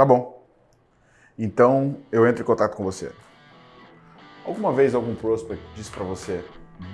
Tá bom. Então eu entro em contato com você. Alguma vez algum prospect disse para você,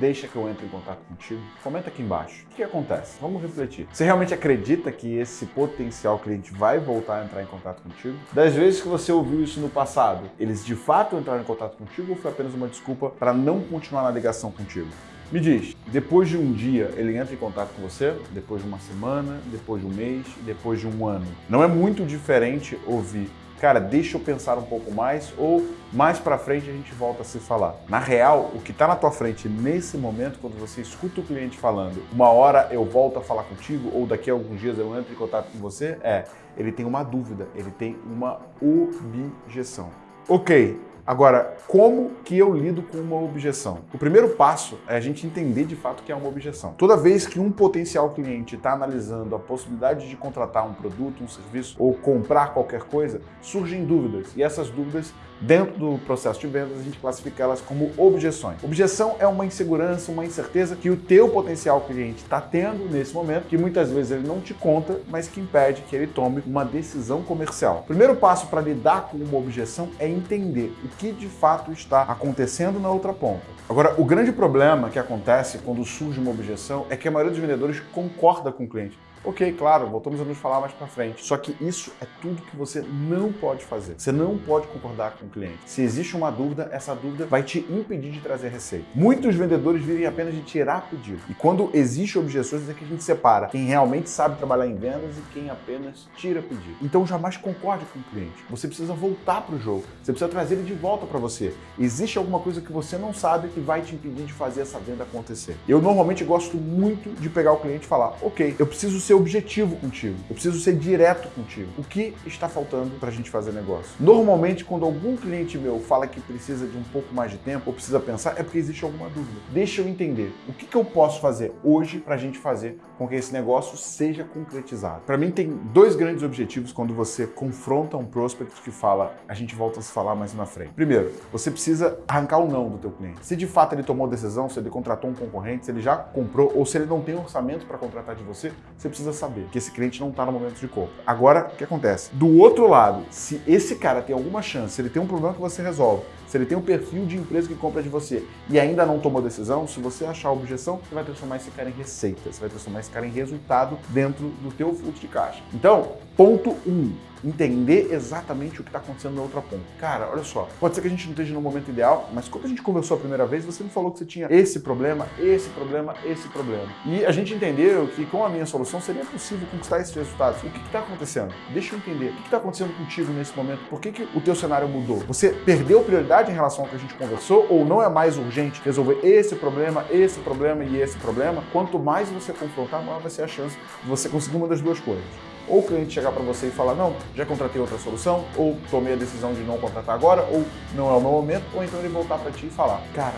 deixa que eu entre em contato contigo? Comenta aqui embaixo. O que acontece? Vamos refletir. Você realmente acredita que esse potencial cliente vai voltar a entrar em contato contigo? Das vezes que você ouviu isso no passado, eles de fato entraram em contato contigo ou foi apenas uma desculpa para não continuar na ligação contigo? Me diz, depois de um dia ele entra em contato com você, depois de uma semana, depois de um mês, depois de um ano. Não é muito diferente ouvir cara, deixa eu pensar um pouco mais ou mais para frente a gente volta a se falar. Na real, o que está na tua frente nesse momento, quando você escuta o cliente falando, uma hora eu volto a falar contigo ou daqui a alguns dias eu entro em contato com você, é, ele tem uma dúvida, ele tem uma objeção. Ok, Agora, como que eu lido com uma objeção? O primeiro passo é a gente entender de fato que é uma objeção. Toda vez que um potencial cliente está analisando a possibilidade de contratar um produto, um serviço ou comprar qualquer coisa, surgem dúvidas. E essas dúvidas Dentro do processo de vendas, a gente classifica elas como objeções. Objeção é uma insegurança, uma incerteza que o teu potencial cliente está tendo nesse momento, que muitas vezes ele não te conta, mas que impede que ele tome uma decisão comercial. O primeiro passo para lidar com uma objeção é entender o que de fato está acontecendo na outra ponta. Agora, o grande problema que acontece quando surge uma objeção é que a maioria dos vendedores concorda com o cliente. Ok, claro, voltamos a nos falar mais para frente. Só que isso é tudo que você não pode fazer. Você não pode concordar com o cliente. Se existe uma dúvida, essa dúvida vai te impedir de trazer receita. Muitos vendedores vivem apenas de tirar pedido. E quando existe objeções, é que a gente separa quem realmente sabe trabalhar em vendas e quem apenas tira pedido. Então jamais concorde com o cliente. Você precisa voltar para o jogo. Você precisa trazer ele de volta para você. Existe alguma coisa que você não sabe que vai te impedir de fazer essa venda acontecer. Eu normalmente gosto muito de pegar o cliente e falar, ok, eu preciso ser objetivo contigo. Eu preciso ser direto contigo. O que está faltando para a gente fazer negócio? Normalmente, quando algum cliente meu fala que precisa de um pouco mais de tempo ou precisa pensar, é porque existe alguma dúvida. Deixa eu entender. O que, que eu posso fazer hoje para a gente fazer com que esse negócio seja concretizado? Para mim, tem dois grandes objetivos quando você confronta um prospect que fala, a gente volta a se falar mais na frente. Primeiro, você precisa arrancar o não do teu cliente. Se de fato ele tomou decisão, se ele contratou um concorrente, se ele já comprou ou se ele não tem orçamento para contratar de você, você precisa saber que esse cliente não está no momento de compra. Agora, o que acontece? Do outro lado, se esse cara tem alguma chance, se ele tem um problema que você resolve, se ele tem um perfil de empresa que compra de você e ainda não tomou decisão, se você achar objeção, você vai transformar esse cara em receita, você vai transformar esse cara em resultado dentro do teu fluxo de caixa. Então, ponto 1. Um, entender exatamente o que está acontecendo na outra ponta. Cara, olha só, pode ser que a gente não esteja no momento ideal, mas quando a gente conversou a primeira vez, você me falou que você tinha esse problema, esse problema, esse problema. E a gente entendeu que com a minha solução seria possível conquistar esses resultados. O que está acontecendo? Deixa eu entender. O que está acontecendo contigo nesse momento? Por que, que o teu cenário mudou? Você perdeu prioridade em relação ao que a gente conversou ou não é mais urgente resolver esse problema, esse problema e esse problema? Quanto mais você confrontar, maior vai ser a chance de você conseguir uma das duas coisas ou o cliente chegar para você e falar, não, já contratei outra solução, ou tomei a decisão de não contratar agora, ou não é o meu momento, ou então ele voltar para ti e falar, cara,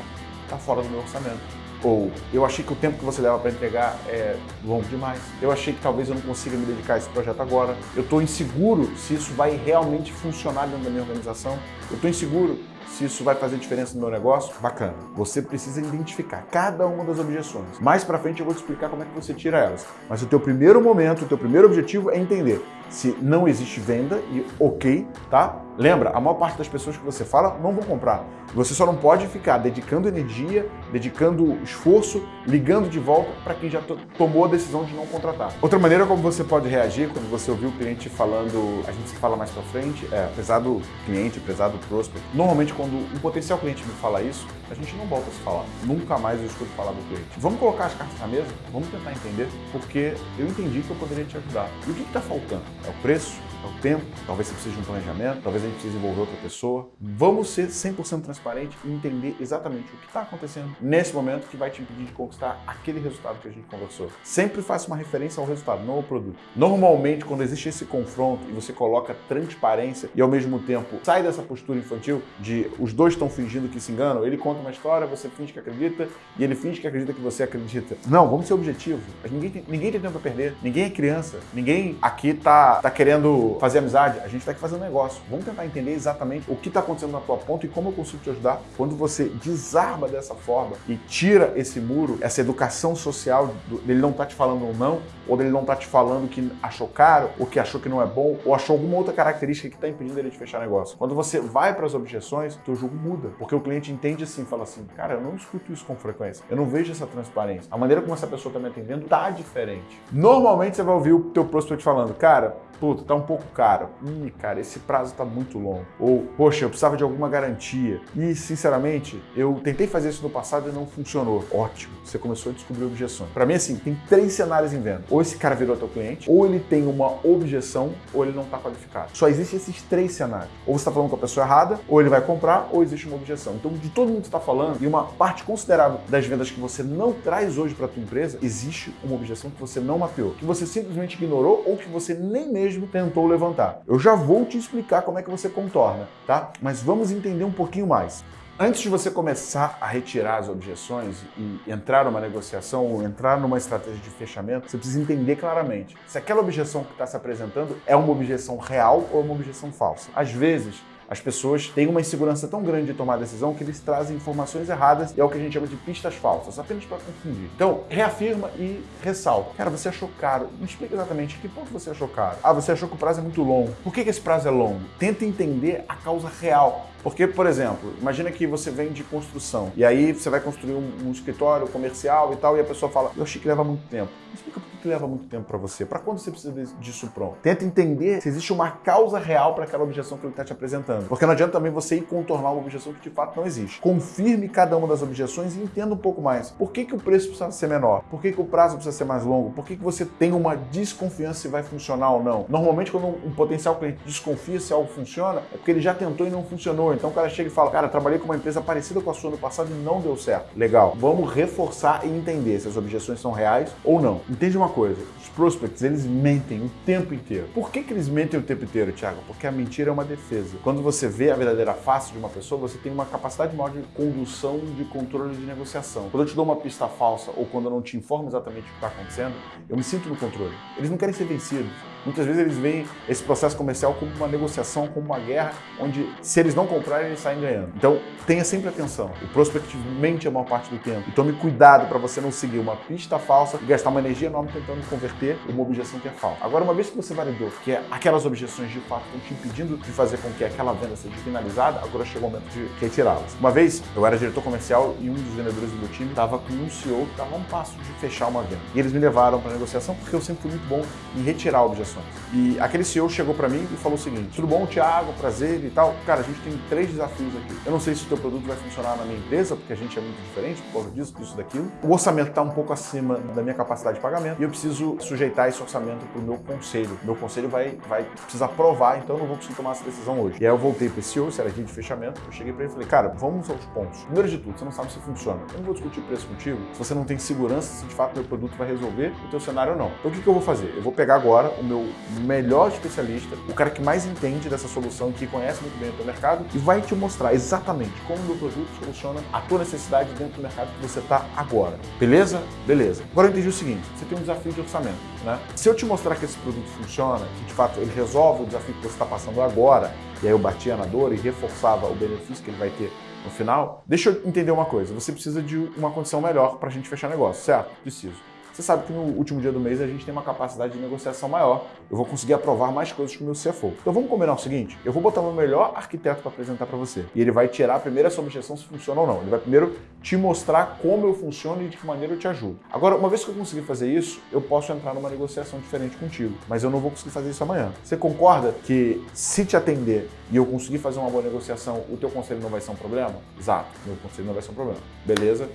tá fora do meu orçamento. Ou eu achei que o tempo que você leva para entregar é longo demais. Eu achei que talvez eu não consiga me dedicar a esse projeto agora. Eu estou inseguro se isso vai realmente funcionar dentro da minha organização. Eu estou inseguro se isso vai fazer diferença no meu negócio, bacana. Você precisa identificar cada uma das objeções. Mais para frente eu vou te explicar como é que você tira elas. Mas o teu primeiro momento, o teu primeiro objetivo é entender se não existe venda e ok, tá? Lembra, a maior parte das pessoas que você fala não vão comprar. Você só não pode ficar dedicando energia, dedicando esforço, ligando de volta para quem já tomou a decisão de não contratar. Outra maneira como você pode reagir quando você ouvir o cliente falando, a gente se fala mais para frente, é, apesar do cliente, apesar do prospect, normalmente quando um potencial cliente me fala isso, a gente não volta a se falar. Nunca mais eu escuto falar do cliente. Vamos colocar as cartas na mesa? Vamos tentar entender, porque eu entendi que eu poderia te ajudar. E o que está faltando? É o preço? é o tempo, talvez você precise de um planejamento, talvez a gente precise envolver outra pessoa. Vamos ser 100% transparente e entender exatamente o que está acontecendo nesse momento que vai te impedir de conquistar aquele resultado que a gente conversou. Sempre faça uma referência ao resultado, não ao produto. Normalmente, quando existe esse confronto e você coloca transparência e ao mesmo tempo sai dessa postura infantil de os dois estão fingindo que se enganam, ele conta uma história, você finge que acredita e ele finge que acredita que você acredita. Não, vamos ser objetivo. Ninguém tem, ninguém tem tempo para perder, ninguém é criança, ninguém aqui tá, tá querendo fazer amizade, a gente está aqui fazendo negócio. Vamos tentar entender exatamente o que está acontecendo na tua ponta e como eu consigo te ajudar. Quando você desarma dessa forma e tira esse muro, essa educação social, dele não tá te falando um não, ou ele não está te falando que achou caro, ou que achou que não é bom, ou achou alguma outra característica que está impedindo ele de fechar negócio. Quando você vai para as objeções, teu jogo muda, porque o cliente entende assim, fala assim, cara, eu não escuto isso com frequência, eu não vejo essa transparência. A maneira como essa pessoa está me atendendo tá diferente. Normalmente você vai ouvir o teu prospect falando, cara, puta, tá um pouco caro. Ih, cara, esse prazo tá muito longo. Ou, poxa, eu precisava de alguma garantia. E, sinceramente, eu tentei fazer isso no passado e não funcionou. Ótimo, você começou a descobrir objeções. Para mim, assim, tem três cenários em venda. Ou esse cara virou teu cliente, ou ele tem uma objeção, ou ele não tá qualificado. Só existem esses três cenários. Ou você tá falando com a pessoa errada, ou ele vai comprar, ou existe uma objeção. Então, de todo mundo que está falando, e uma parte considerável das vendas que você não traz hoje para tua empresa, existe uma objeção que você não mapeou, que você simplesmente ignorou ou que você nem mesmo tentou levantar. Eu já vou te explicar como é que você contorna, tá? Mas vamos entender um pouquinho mais. Antes de você começar a retirar as objeções e entrar numa negociação ou entrar numa estratégia de fechamento, você precisa entender claramente se aquela objeção que está se apresentando é uma objeção real ou uma objeção falsa. Às vezes, as pessoas têm uma insegurança tão grande de tomar decisão que eles trazem informações erradas e é o que a gente chama de pistas falsas, apenas para confundir. Então, reafirma e ressalta. Cara, você achou caro. Me explica exatamente que ponto você achou caro. Ah, você achou que o prazo é muito longo. Por que, que esse prazo é longo? Tenta entender a causa real porque, por exemplo, imagina que você vem de construção e aí você vai construir um, um escritório comercial e tal e a pessoa fala, eu achei que leva muito tempo. Explica por que leva muito tempo para você. Para quando você precisa disso pronto? Tenta entender se existe uma causa real para aquela objeção que ele está te apresentando. Porque não adianta também você ir contornar uma objeção que de fato não existe. Confirme cada uma das objeções e entenda um pouco mais. Por que, que o preço precisa ser menor? Por que, que o prazo precisa ser mais longo? Por que, que você tem uma desconfiança se vai funcionar ou não? Normalmente, quando um potencial cliente desconfia se algo funciona, é porque ele já tentou e não funcionou. Então o cara chega e fala, cara, trabalhei com uma empresa parecida com a sua no passado e não deu certo. Legal. Vamos reforçar e entender se as objeções são reais ou não. Entende uma coisa, os prospects, eles mentem o tempo inteiro. Por que, que eles mentem o tempo inteiro, Thiago? Porque a mentira é uma defesa. Quando você vê a verdadeira face de uma pessoa, você tem uma capacidade maior de condução, de controle de negociação. Quando eu te dou uma pista falsa ou quando eu não te informo exatamente o que está acontecendo, eu me sinto no controle. Eles não querem ser vencidos. Muitas vezes eles veem esse processo comercial como uma negociação, como uma guerra, onde se eles não comprarem, eles saem ganhando. Então, tenha sempre atenção. O prospect mente a maior parte do tempo. E tome cuidado para você não seguir uma pista falsa e gastar uma energia enorme tentando converter uma objeção que é falsa. Agora, uma vez que você validou que aquelas objeções de fato estão te impedindo de fazer com que aquela venda seja finalizada, agora chegou o momento de retirá-las. Uma vez, eu era diretor comercial e um dos vendedores do meu time estava com um CEO que estava a um passo de fechar uma venda. E eles me levaram para negociação porque eu sempre fui muito bom em retirar objeções E aquele CEO chegou para mim e falou o seguinte: tudo bom, Thiago? Prazer e tal. Cara, a gente tem três desafios aqui. Eu não sei se o teu produto vai funcionar na minha empresa, porque a gente é muito diferente por causa disso, disso, daquilo. O orçamento está um pouco acima da minha capacidade de pagamento e eu preciso sujeitar esse orçamento para o meu conselho. Meu conselho vai, vai precisar aprovar, então eu não vou conseguir tomar essa decisão hoje. E aí eu voltei para esse CEO, se era dia de fechamento, eu cheguei para ele e falei: cara, vamos aos pontos. Primeiro de tudo, você não sabe se funciona. Eu não vou discutir preço contigo se você não tem segurança se de fato meu produto vai resolver o teu cenário ou não. Então o que, que eu vou fazer? Eu vou pegar agora o meu melhor especialista, o cara que mais entende dessa solução, que conhece muito bem o teu mercado e vai te mostrar exatamente como o meu produto soluciona a tua necessidade dentro do mercado que você está agora. Beleza? Beleza. Agora eu entendi o seguinte, você tem um desafio de orçamento, né? Se eu te mostrar que esse produto funciona, que de fato ele resolve o desafio que você está passando agora, e aí eu batia na dor e reforçava o benefício que ele vai ter no final, deixa eu entender uma coisa, você precisa de uma condição melhor para a gente fechar negócio, certo? Preciso. Você sabe que no último dia do mês a gente tem uma capacidade de negociação maior. Eu vou conseguir aprovar mais coisas com o meu CFO. Então vamos combinar o seguinte: eu vou botar meu melhor arquiteto para apresentar para você. E ele vai tirar primeiro essa objeção se funciona ou não. Ele vai primeiro te mostrar como eu funciono e de que maneira eu te ajudo. Agora, uma vez que eu conseguir fazer isso, eu posso entrar numa negociação diferente contigo. Mas eu não vou conseguir fazer isso amanhã. Você concorda que se te atender e eu conseguir fazer uma boa negociação, o teu conselho não vai ser um problema? Exato, meu conselho não vai ser um problema. Beleza?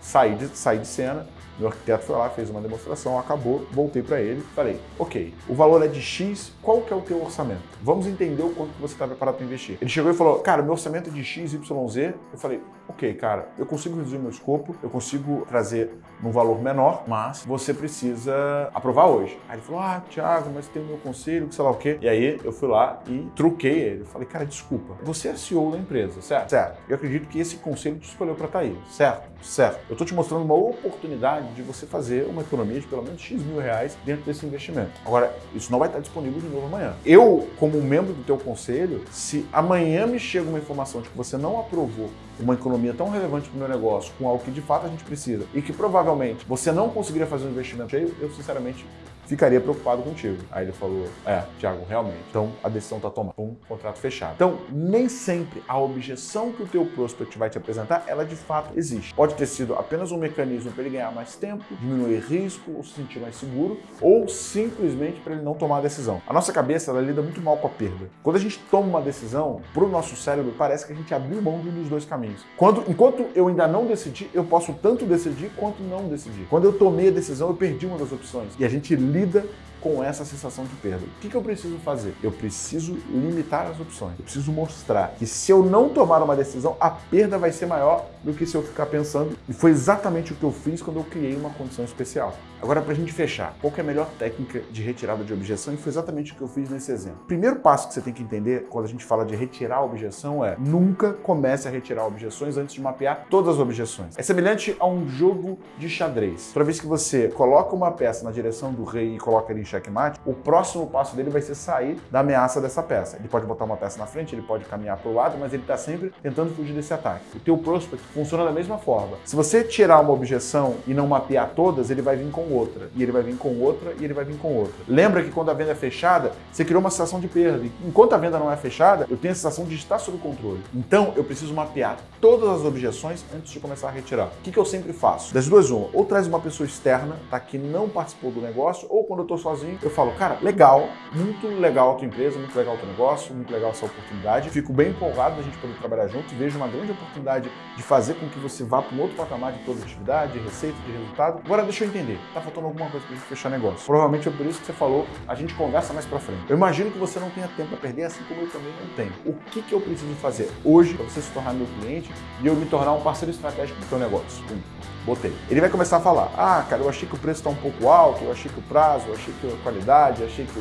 Saí de, saí de cena, meu arquiteto foi lá, fez uma demonstração, acabou, voltei para ele, falei, ok, o valor é de X, qual que é o teu orçamento? Vamos entender o quanto você está preparado para investir. Ele chegou e falou, cara, meu orçamento é de X, Y, Z. Eu falei, ok, cara, eu consigo reduzir meu escopo, eu consigo trazer num valor menor, mas você precisa aprovar hoje. Aí ele falou, ah, Thiago, mas tem o meu conselho, que sei lá o quê. E aí eu fui lá e truquei ele. Falei, cara, desculpa, você é CEO da empresa, certo? Certo. Eu acredito que esse conselho te escolheu para estar tá aí, certo? Certo. Eu estou te mostrando uma oportunidade de você fazer uma economia de pelo menos X mil reais dentro desse investimento. Agora, isso não vai estar disponível de novo amanhã. Eu, como membro do teu conselho, se amanhã me chega uma informação de que você não aprovou uma economia tão relevante para o meu negócio, com algo que de fato a gente precisa, e que provavelmente você não conseguiria fazer um investimento cheio, eu sinceramente ficaria preocupado contigo. Aí ele falou, é, Thiago, realmente. Então a decisão está tomada. Um contrato fechado. Então, nem sempre a objeção que o teu prospect vai te apresentar, ela de fato existe. Pode ter sido apenas um mecanismo para ele ganhar mais tempo, diminuir risco, ou se sentir mais seguro, ou simplesmente para ele não tomar a decisão. A nossa cabeça, ela lida muito mal com a perda. Quando a gente toma uma decisão, para o nosso cérebro, parece que a gente abriu mão de um dos dois caminhos. Quando, enquanto eu ainda não decidi, eu posso tanto decidir quanto não decidir. Quando eu tomei a decisão, eu perdi uma das opções. E a gente lida com essa sensação de perda. O que, eu preciso fazer? Eu preciso limitar as opções. Eu preciso mostrar que se eu não tomar uma decisão, a perda vai ser maior do que se eu ficar pensando. E foi exatamente o que eu fiz quando eu criei uma condição especial. Agora, para a gente fechar, qual é a melhor técnica de retirada de objeção? E foi exatamente o que eu fiz nesse exemplo. Primeiro passo que você tem que entender quando a gente fala de retirar a objeção é nunca comece a retirar objeções antes de mapear todas as objeções. É semelhante a um jogo de xadrez. Toda vez que você coloca uma peça na direção do rei e coloca ele checkmate, o próximo passo dele vai ser sair da ameaça dessa peça. Ele pode botar uma peça na frente, ele pode caminhar para o lado, mas ele está sempre tentando fugir desse ataque. O teu prospect funciona da mesma forma. Se você tirar uma objeção e não mapear todas, ele vai vir com outra, e ele vai vir com outra, e ele vai vir com outra. Lembra que quando a venda é fechada, você criou uma sensação de perda. Enquanto a venda não é fechada, eu tenho a sensação de estar sob controle. Então, eu preciso mapear todas as objeções antes de começar a retirar. O que, que eu sempre faço? Das duas, uma. Ou traz uma pessoa externa, tá, que não participou do negócio, ou quando eu estou sozinho, eu falo, cara, legal, muito legal a tua empresa, muito legal o teu negócio, muito legal essa oportunidade. Fico bem empolgado da gente poder trabalhar junto e vejo uma grande oportunidade de fazer com que você vá para um outro patamar de produtividade, de receita, de resultado. Agora deixa eu entender, tá faltando alguma coisa para a gente fechar negócio. Provavelmente é por isso que você falou, a gente conversa mais para frente. Eu imagino que você não tenha tempo para perder, assim como eu também não tenho. O que, que eu preciso fazer hoje para você se tornar meu cliente e eu me tornar um parceiro estratégico do teu negócio? Botei. Ele vai começar a falar, ah, cara, eu achei que o preço está um pouco alto, eu achei que o prazo, eu achei que a qualidade, eu achei que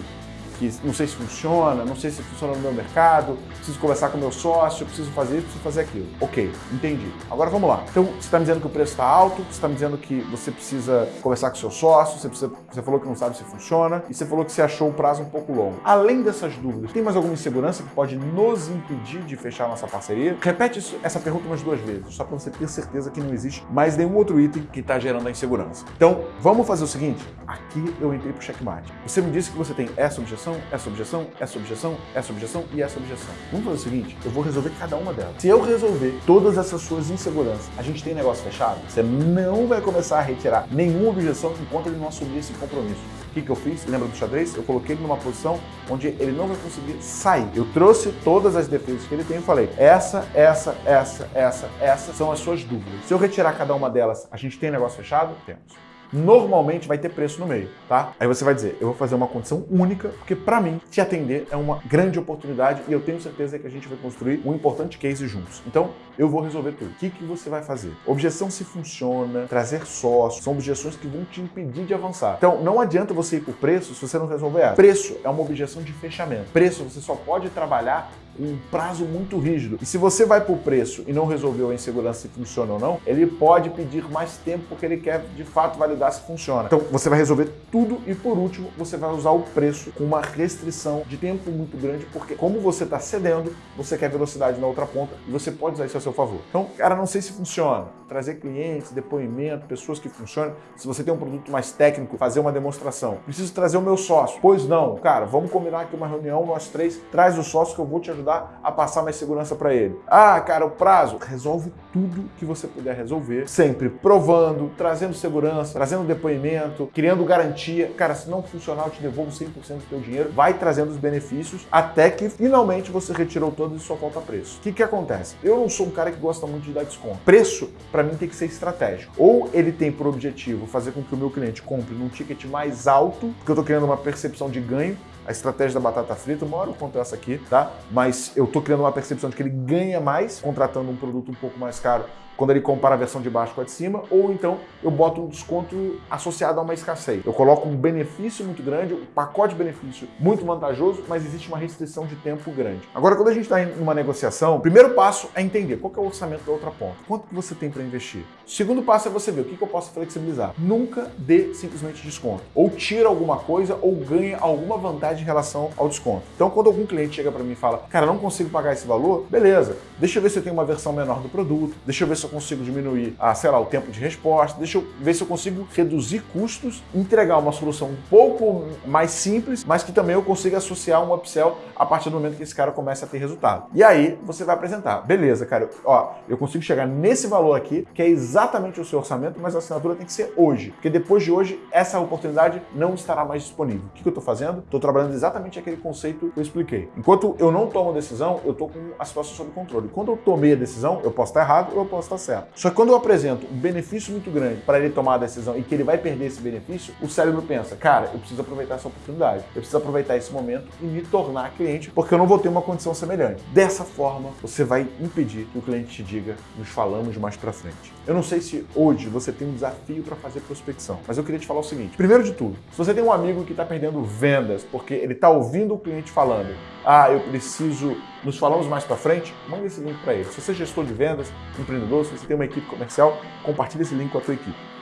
que não sei se funciona, não sei se funciona no meu mercado, preciso conversar com meu sócio, preciso fazer isso, preciso fazer aquilo. Ok, entendi. Agora vamos lá. Então, você está me dizendo que o preço está alto, você está me dizendo que você precisa conversar com seu sócio, você, precisa, você falou que não sabe se funciona e você falou que você achou o prazo um pouco longo. Além dessas dúvidas, tem mais alguma insegurança que pode nos impedir de fechar nossa parceria? Repete isso, essa pergunta umas duas vezes, só para você ter certeza que não existe mais nenhum outro item que está gerando a insegurança. Então, vamos fazer o seguinte, aqui eu entrei para o checkmate. Você me disse que você tem essa objeção, essa objeção, essa objeção, essa objeção e essa objeção. Vamos fazer o seguinte, eu vou resolver cada uma delas. Se eu resolver todas essas suas inseguranças, a gente tem negócio fechado, você não vai começar a retirar nenhuma objeção enquanto ele não assumir esse compromisso. O que, que eu fiz? Lembra do xadrez? Eu coloquei ele numa posição onde ele não vai conseguir sair. Eu trouxe todas as defesas que ele tem e falei, essa, essa, essa, essa, essa são as suas dúvidas. Se eu retirar cada uma delas, a gente tem negócio fechado? Temos normalmente vai ter preço no meio, tá? Aí você vai dizer, eu vou fazer uma condição única, porque para mim, te atender é uma grande oportunidade e eu tenho certeza que a gente vai construir um importante case juntos. Então, eu vou resolver tudo. O que, que você vai fazer? Objeção se funciona, trazer sócio, são objeções que vão te impedir de avançar. Então, não adianta você ir por preço se você não resolver. Preço é uma objeção de fechamento. Preço você só pode trabalhar um prazo muito rígido. E se você vai por preço e não resolveu a insegurança se funciona ou não, ele pode pedir mais tempo porque ele quer de fato validar se funciona. Então você vai resolver tudo e por último você vai usar o preço com uma restrição de tempo muito grande porque como você está cedendo, você quer velocidade na outra ponta e você pode usar isso a seu favor. Então, cara, não sei se funciona. Trazer clientes, depoimento, pessoas que funcionam. Se você tem um produto mais técnico, fazer uma demonstração. Preciso trazer o meu sócio. Pois não, cara, vamos combinar aqui uma reunião, nós três, traz o sócio que eu vou te ajudar a passar mais segurança para ele. Ah, cara, o prazo. Resolve tudo que você puder resolver, sempre provando, trazendo segurança, trazendo depoimento, criando garantia. Cara, se não funcionar, eu te devolvo 100% do teu dinheiro. Vai trazendo os benefícios até que finalmente você retirou todos e só falta preço. O que que acontece? Eu não sou um cara que gosta muito de dar desconto. Preço, para mim, tem que ser estratégico. Ou ele tem por objetivo fazer com que o meu cliente compre num ticket mais alto, porque eu estou criando uma percepção de ganho, a estratégia da batata frita, uma hora eu conto essa aqui, tá? Mas eu tô criando uma percepção de que ele ganha mais contratando um produto um pouco mais caro quando ele compara a versão de baixo com a de cima, ou então eu boto um desconto associado a uma escassez. Eu coloco um benefício muito grande, um pacote de benefício muito vantajoso, mas existe uma restrição de tempo grande. Agora, quando a gente está em uma negociação, o primeiro passo é entender qual é o orçamento da outra ponta. Quanto que você tem para investir? O segundo passo é você ver o que, que eu posso flexibilizar. Nunca dê simplesmente desconto. Ou tira alguma coisa ou ganha alguma vantagem em relação ao desconto. Então, quando algum cliente chega para mim e fala, cara, não consigo pagar esse valor, beleza, deixa eu ver se eu tenho uma versão menor do produto, deixa eu ver se se eu consigo diminuir, ah, sei lá, o tempo de resposta, deixa eu ver se eu consigo reduzir custos, entregar uma solução um pouco mais simples, mas que também eu consiga associar um upsell a partir do momento que esse cara começa a ter resultado. E aí você vai apresentar, beleza, cara, ó, eu consigo chegar nesse valor aqui, que é exatamente o seu orçamento, mas a assinatura tem que ser hoje, porque depois de hoje essa oportunidade não estará mais disponível. O que eu estou fazendo? Estou trabalhando exatamente aquele conceito que eu expliquei. Enquanto eu não tomo decisão, eu estou com a situação sob controle. Quando eu tomei a decisão, eu posso estar errado ou eu posso estar certo. Só que quando eu apresento um benefício muito grande para ele tomar a decisão e que ele vai perder esse benefício, o cérebro pensa, cara, eu preciso aproveitar essa oportunidade, eu preciso aproveitar esse momento e me tornar cliente, porque eu não vou ter uma condição semelhante. Dessa forma, você vai impedir que o cliente te diga, nos falamos mais para frente. Eu não sei se hoje você tem um desafio para fazer prospecção, mas eu queria te falar o seguinte: primeiro de tudo, se você tem um amigo que está perdendo vendas porque ele está ouvindo o cliente falando, ah, eu preciso, nos falamos mais para frente, manda esse link para ele. Se você é gestor de vendas, empreendedor, se você tem uma equipe comercial, compartilhe esse link com a tua equipe.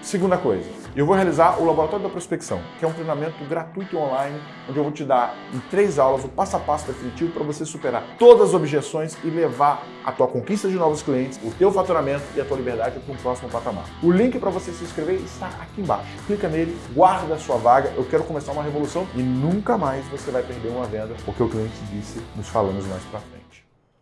Segunda coisa, eu vou realizar o Laboratório da Prospecção, que é um treinamento gratuito online, onde eu vou te dar em três aulas o passo a passo definitivo para você superar todas as objeções e levar a tua conquista de novos clientes, o teu faturamento e a tua liberdade para um próximo patamar. O link para você se inscrever está aqui embaixo. Clica nele, guarda a sua vaga, eu quero começar uma revolução e nunca mais você vai perder uma venda, porque o cliente disse, nos falamos mais para frente.